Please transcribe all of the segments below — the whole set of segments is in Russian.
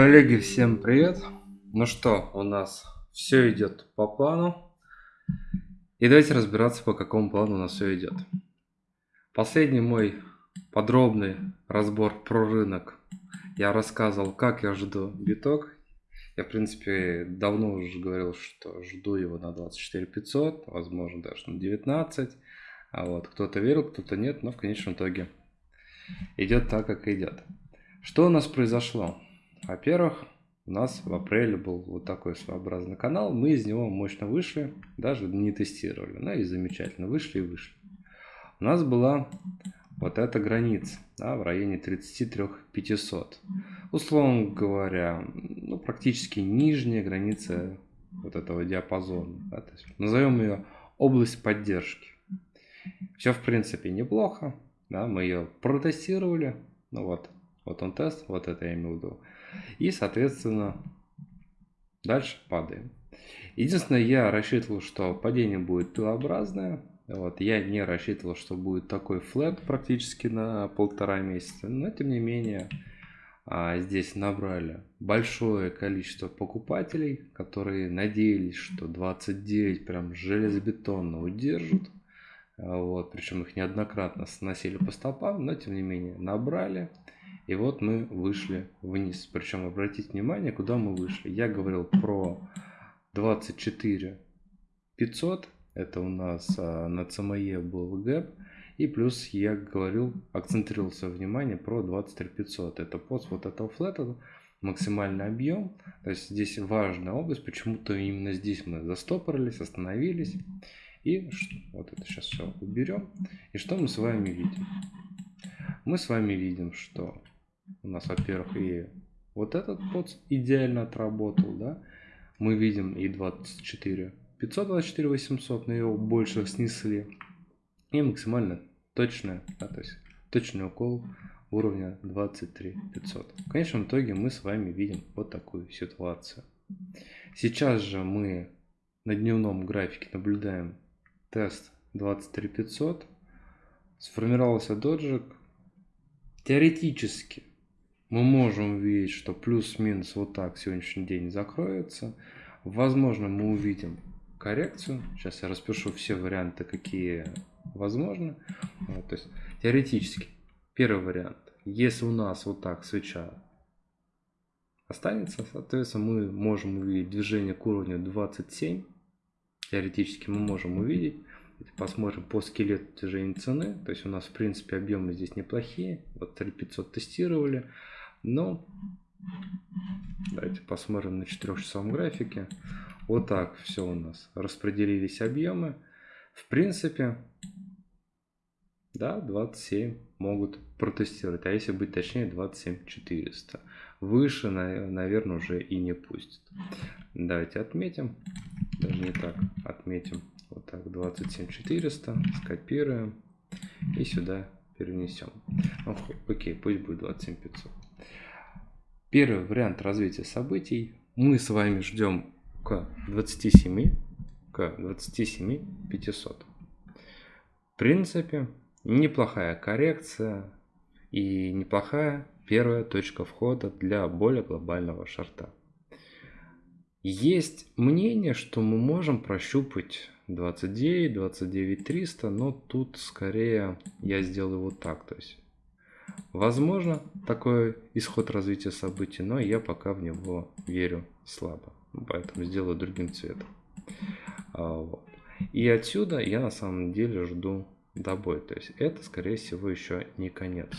Коллеги, всем привет! Ну что, у нас все идет по плану. И давайте разбираться, по какому плану у нас все идет. Последний мой подробный разбор про рынок. Я рассказывал, как я жду биток. Я, в принципе, давно уже говорил, что жду его на 24 500, возможно, даже на 19. А вот кто-то верил, кто-то нет, но в конечном итоге идет так, как идет. Что у нас произошло? Во-первых, у нас в апреле был вот такой своеобразный канал, мы из него мощно вышли, даже не тестировали, ну и замечательно, вышли и вышли. У нас была вот эта граница да, в районе 33 500. Условно говоря, ну, практически нижняя граница вот этого диапазона. Да, то есть назовем ее область поддержки. Все в принципе неплохо, да, мы ее протестировали, ну вот, вот он тест, вот это я имел в виду. И, соответственно, дальше падаем. Единственное, я рассчитывал, что падение будет пилообразное. Вот, я не рассчитывал, что будет такой флэт практически на полтора месяца. Но, тем не менее, а, здесь набрали большое количество покупателей, которые надеялись, что 29 прям железобетонно удержат. Вот, причем их неоднократно сносили по стопам, но тем не менее набрали. И вот мы вышли вниз. Причем обратите внимание, куда мы вышли. Я говорил про 24 500. Это у нас а, на ЦМЕ был гэп. И плюс я говорил, акцентрировался внимание про 23 500. Это пост вот этого флета, максимальный объем. То есть здесь важная область. Почему-то именно здесь мы застопорились, остановились. И вот это сейчас все уберем. И что мы с вами видим? Мы с вами видим, что у нас, во-первых, и вот этот под идеально отработал, да. Мы видим и 24 524 800, но его больше снесли. И максимально точная, да, то есть точный укол уровня 23 500. В конечном итоге мы с вами видим вот такую ситуацию. Сейчас же мы на дневном графике наблюдаем тест 23 500. Сформировался доджик. Теоретически мы можем увидеть, что плюс-минус вот так сегодняшний день закроется. Возможно, мы увидим коррекцию. Сейчас я распишу все варианты, какие возможны. Вот, то есть теоретически первый вариант. Если у нас вот так свеча останется, соответственно, мы можем увидеть движение к уровню 27. Теоретически мы можем увидеть. Посмотрим по скелету движения цены. То есть у нас в принципе объемы здесь неплохие. Вот 3500 тестировали. Но давайте посмотрим на 4-часовом графике. Вот так все у нас распределились объемы. В принципе, да, 27 могут протестировать. А если быть точнее, 27 400. Выше, наверное, уже и не пустят. Давайте отметим. Даже не так. Отметим. Вот так, 27 400. Скопируем. И сюда перенесем. Ну, окей, пусть будет 27 500. Первый вариант развития событий мы с вами ждем к 27, к 27 500. В принципе, неплохая коррекция и неплохая первая точка входа для более глобального шарта. Есть мнение, что мы можем прощупать 29, 29 300, но тут скорее я сделаю вот так. То есть Возможно, такой исход развития событий, но я пока в него верю слабо. Поэтому сделаю другим цветом. А, И отсюда я на самом деле жду добой. То есть это, скорее всего, еще не конец.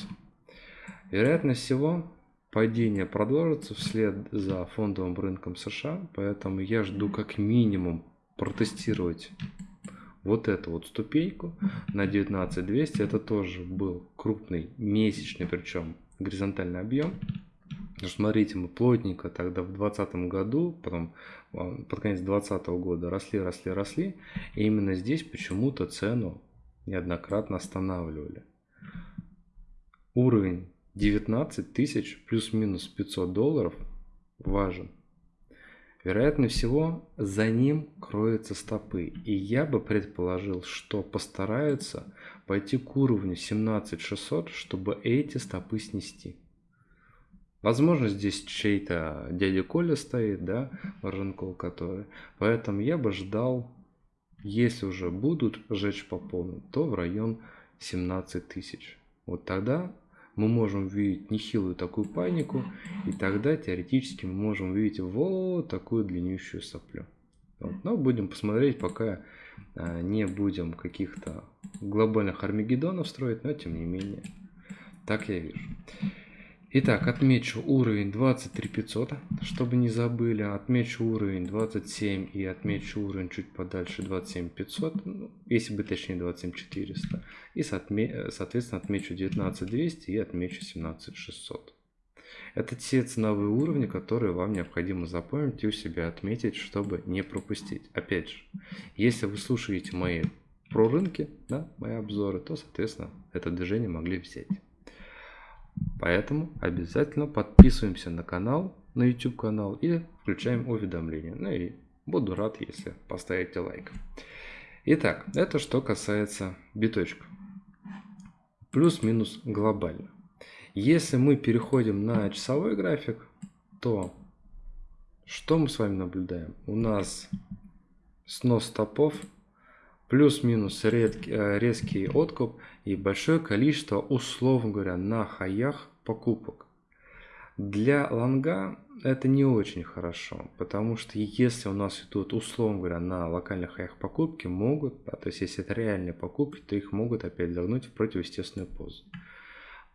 Вероятность всего, падение продолжится вслед за фондовым рынком США. Поэтому я жду как минимум протестировать вот эту вот ступеньку на 19200 это тоже был крупный месячный причем горизонтальный объем смотрите мы плотненько тогда в 2020 году потом а, под конец 2020 года росли росли росли и именно здесь почему-то цену неоднократно останавливали. Уровень 19 тысяч плюс-минус 500 долларов важен Вероятно всего, за ним кроются стопы. И я бы предположил, что постараются пойти к уровню 17600, чтобы эти стопы снести. Возможно, здесь чей-то дядя Коля стоит, да, Рынкол который. Поэтому я бы ждал, если уже будут жечь по полной, то в район 17 тысяч. Вот тогда мы можем увидеть нехилую такую панику, и тогда теоретически мы можем увидеть вот такую длиннющую соплю. Вот. Но будем посмотреть, пока а, не будем каких-то глобальных армагеддонов строить, но тем не менее, так я вижу. Итак, отмечу уровень 23500, чтобы не забыли. Отмечу уровень 27 и отмечу уровень чуть подальше 27500, ну, если бы точнее 27400. И соответственно отмечу 19200 и отмечу 17600. Это те ценовые уровни, которые вам необходимо запомнить и у себя отметить, чтобы не пропустить. Опять же, если вы слушаете мои про рынки, да, мои обзоры, то, соответственно, это движение могли взять. Поэтому обязательно подписываемся на канал, на YouTube канал и включаем уведомления. Ну и буду рад, если поставите лайк. Итак, это что касается биточка. Плюс-минус глобально. Если мы переходим на часовой график, то что мы с вами наблюдаем? У нас снос стопов плюс-минус э, резкий откуп и большое количество, условно говоря, на хаях покупок. Для лонга это не очень хорошо, потому что если у нас идут, условно говоря, на локальных хаях покупки, могут, да, то есть если это реальные покупки, то их могут опять загнуть в противоестественную позу.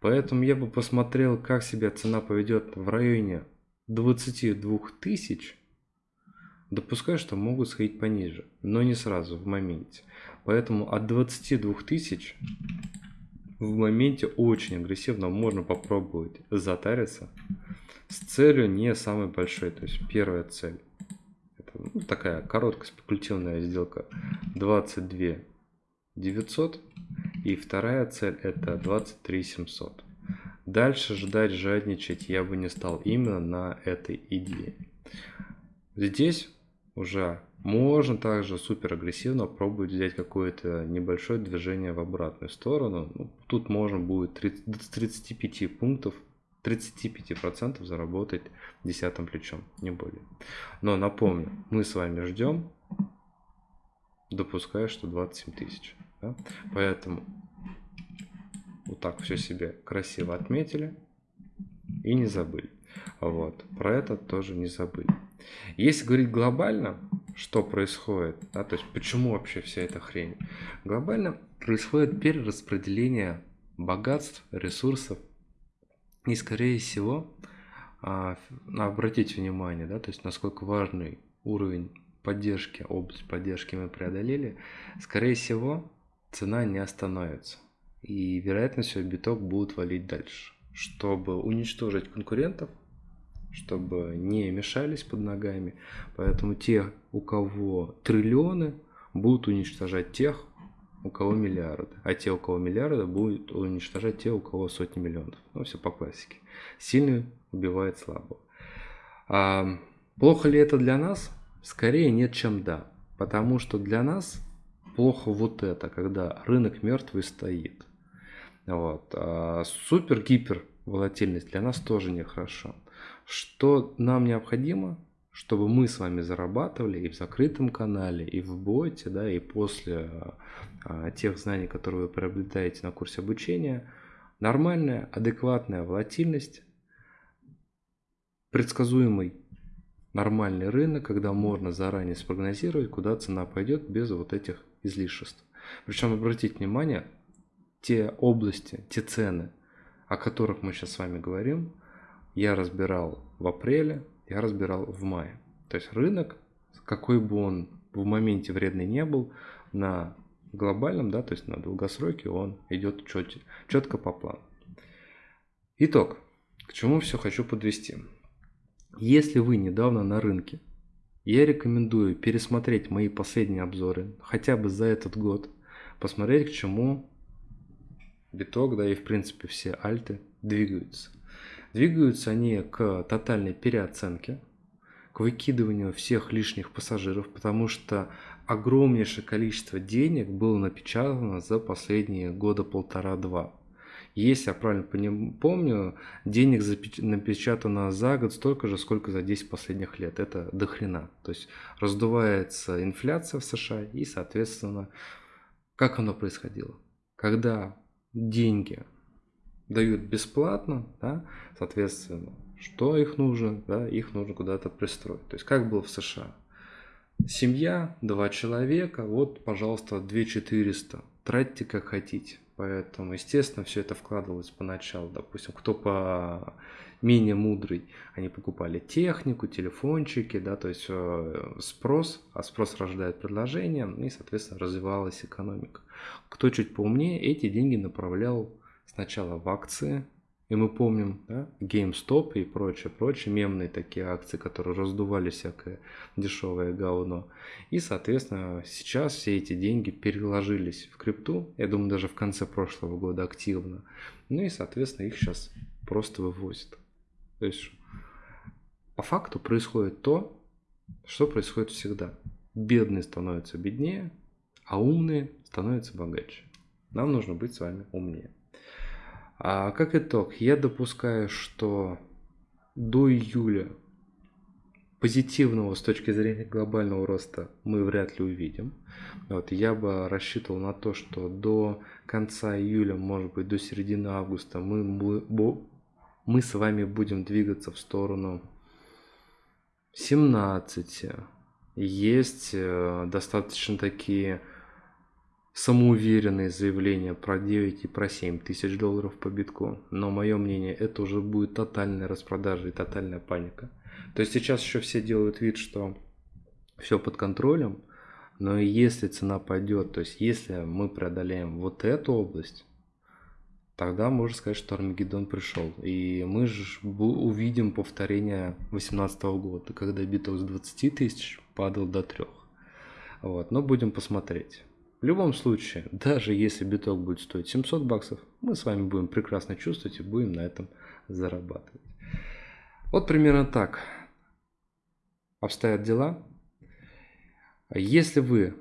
Поэтому я бы посмотрел, как себя цена поведет в районе 22 тысяч, Допускаю, что могут сходить пониже, но не сразу, в моменте. Поэтому от 22 тысяч в моменте очень агрессивно можно попробовать затариться с целью не самой большой. То есть первая цель, это ну, такая короткая спекулятивная сделка 22 900 и вторая цель это 23 700. Дальше ждать, жадничать я бы не стал именно на этой идее. Здесь уже можно также супер агрессивно пробовать взять какое-то небольшое движение в обратную сторону. Ну, тут можно будет 30, с 35 пунктов 35% заработать десятым плечом, не более. Но напомню, мы с вами ждем, допуская, что 27 тысяч. Да? Поэтому вот так все себе красиво отметили и не забыли. Вот, про это тоже не забыли. Если говорить глобально, что происходит, да, то есть почему вообще вся эта хрень? Глобально происходит перераспределение богатств, ресурсов. И скорее всего, а, обратите внимание, да, то есть насколько важный уровень поддержки, область поддержки мы преодолели, скорее всего, цена не остановится. И вероятно всего биток будут валить дальше. Чтобы уничтожить конкурентов, чтобы не мешались под ногами. Поэтому те, у кого триллионы, будут уничтожать тех, у кого миллиарды. А те, у кого миллиарды, будут уничтожать те, у кого сотни миллионов. Ну, все по классике. Сильный убивает слабого. А плохо ли это для нас? Скорее нет, чем да. Потому что для нас плохо вот это, когда рынок мертвый стоит. Вот. А супер-гипер волатильность для нас тоже нехорошо. Что нам необходимо, чтобы мы с вами зарабатывали и в закрытом канале, и в боте, да, и после а, тех знаний, которые вы приобретаете на курсе обучения, нормальная, адекватная волатильность, предсказуемый нормальный рынок, когда можно заранее спрогнозировать, куда цена пойдет без вот этих излишеств. Причем обратите внимание, те области, те цены, о которых мы сейчас с вами говорим, я разбирал в апреле, я разбирал в мае. То есть рынок, какой бы он в моменте вредный не был, на глобальном, да, то есть на долгосроке он идет чет, четко по плану. Итог. К чему все хочу подвести. Если вы недавно на рынке, я рекомендую пересмотреть мои последние обзоры, хотя бы за этот год, посмотреть, к чему биток, да и в принципе все альты двигаются. Двигаются они к тотальной переоценке, к выкидыванию всех лишних пассажиров, потому что огромнейшее количество денег было напечатано за последние года полтора-два. Если я правильно помню, денег напечатано за год столько же, сколько за 10 последних лет. Это дохрена. То есть раздувается инфляция в США и, соответственно, как оно происходило? Когда деньги дают бесплатно, да, соответственно, что их нужно? Да, их нужно куда-то пристроить. То есть как было в США? Семья, два человека, вот, пожалуйста, 2400. Тратьте как хотите. Поэтому, естественно, все это вкладывалось поначалу. Допустим, кто по менее мудрый, они покупали технику, телефончики, да, то есть э, спрос, а спрос рождает предложение, и, соответственно, развивалась экономика. Кто чуть поумнее, эти деньги направлял сначала в акции, и мы помним, да, GameStop и прочее, прочее, мемные такие акции, которые раздували всякое дешевое говно. И, соответственно, сейчас все эти деньги переложились в крипту, я думаю, даже в конце прошлого года активно. Ну и, соответственно, их сейчас просто вывозят. То есть, по факту происходит то, что происходит всегда. Бедные становятся беднее, а умные становятся богаче. Нам нужно быть с вами умнее. А как итог, я допускаю, что до июля позитивного с точки зрения глобального роста мы вряд ли увидим. Вот, я бы рассчитывал на то, что до конца июля, может быть до середины августа мы, мы с вами будем двигаться в сторону 17. Есть э, достаточно такие самоуверенные заявления про 9 и про 7 тысяч долларов по битку. Но мое мнение, это уже будет тотальная распродажа и тотальная паника. То есть сейчас еще все делают вид, что все под контролем. Но если цена пойдет, то есть если мы преодолеем вот эту область, тогда можно сказать, что Армагеддон пришел. И мы же увидим повторение 2018 года, когда биток с 20 тысяч падал до 3. Вот, но будем посмотреть. В любом случае, даже если биток будет стоить 700 баксов, мы с вами будем прекрасно чувствовать и будем на этом зарабатывать. Вот примерно так обстоят дела. Если вы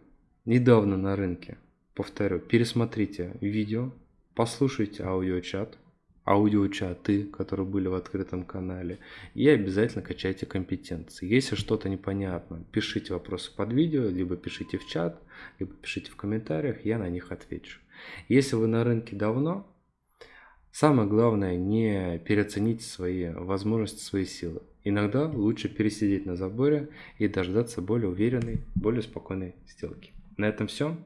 недавно на рынке, повторю, пересмотрите видео, послушайте аудиочат, аудиочаты, которые были в открытом канале, и обязательно качайте компетенции. Если что-то непонятно, пишите вопросы под видео, либо пишите в чат, либо пишите в комментариях, я на них отвечу. Если вы на рынке давно, самое главное не переоценить свои возможности, свои силы. Иногда лучше пересидеть на заборе и дождаться более уверенной, более спокойной сделки. На этом все.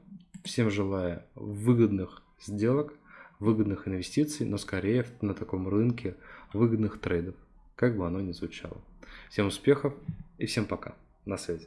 Всем желаю выгодных сделок выгодных инвестиций, но скорее на таком рынке выгодных трейдов, как бы оно ни звучало. Всем успехов и всем пока. На связи.